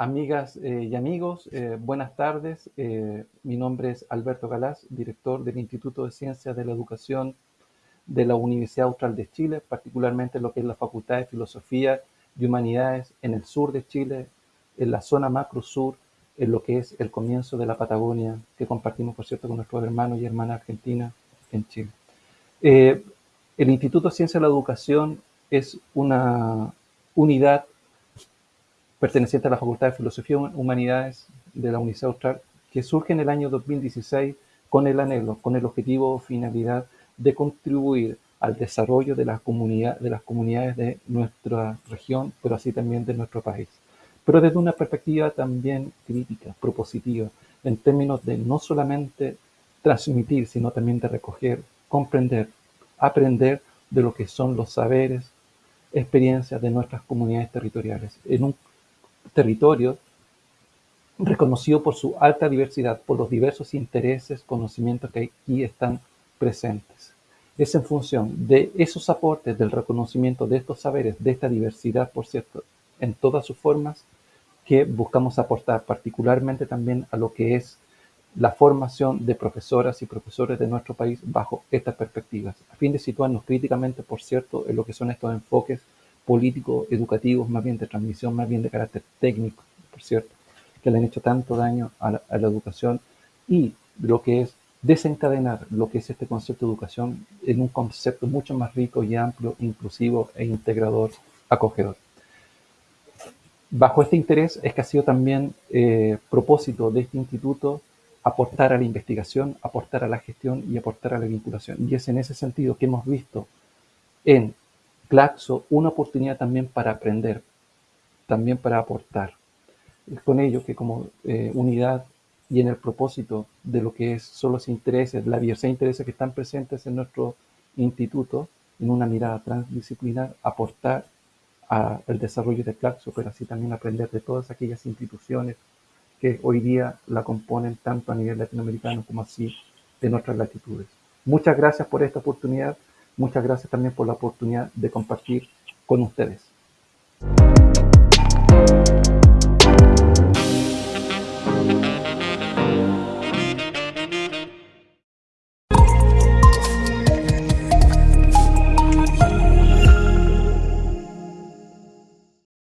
Amigas eh, y amigos, eh, buenas tardes. Eh, mi nombre es Alberto Galás, director del Instituto de Ciencias de la Educación de la Universidad Austral de Chile, particularmente en lo que es la Facultad de Filosofía y Humanidades en el sur de Chile, en la zona macro sur, en lo que es el comienzo de la Patagonia, que compartimos, por cierto, con nuestros hermanos y hermanas argentinas en Chile. el Instituto de Ciencias de la Educación es una unidad perteneciente a la Facultad de Filosofía y Humanidades de la Universidad Austral, que surge en el año 2016 con el anhelo, con el objetivo o finalidad de contribuir al desarrollo de, la comunidad, de las comunidades de nuestra región, pero así también de nuestro país. Pero desde una perspectiva también crítica, propositiva, en términos de no solamente transmitir, sino también de recoger, comprender, aprender de lo que son los saberes, experiencias de nuestras comunidades territoriales, en un territorio reconocido por su alta diversidad, por los diversos intereses, conocimientos que aquí están presentes. Es en función de esos aportes, del reconocimiento de estos saberes, de esta diversidad, por cierto, en todas sus formas, que buscamos aportar particularmente también a lo que es la formación de profesoras y profesores de nuestro país bajo estas perspectivas, a fin de situarnos críticamente, por cierto, en lo que son estos enfoques políticos, educativos, más bien de transmisión, más bien de carácter técnico, por cierto, que le han hecho tanto daño a la, educación y lo que es desencadenar lo que es este concepto de educación en un concepto mucho más rico y amplio, inclusivo e integrador, acogedor. Bajo este interés es que ha sido también eh, propósito de este instituto aportar a la investigación, aportar a la gestión y aportar a la vinculación. Y es en ese sentido que hemos visto en Claxo una oportunidad también para aprender, también para aportar. Es con ello que como eh, unidad y en el propósito de lo que es, son los intereses, la diversidad de intereses que están presentes en nuestro instituto, en una mirada transdisciplinar, aportar al desarrollo de Claxo, pero así también aprender de todas aquellas instituciones que hoy día la componen tanto a nivel latinoamericano como así de nuestras latitudes. Muchas gracias por esta oportunidad. Muchas gracias también por la oportunidad de compartir con ustedes.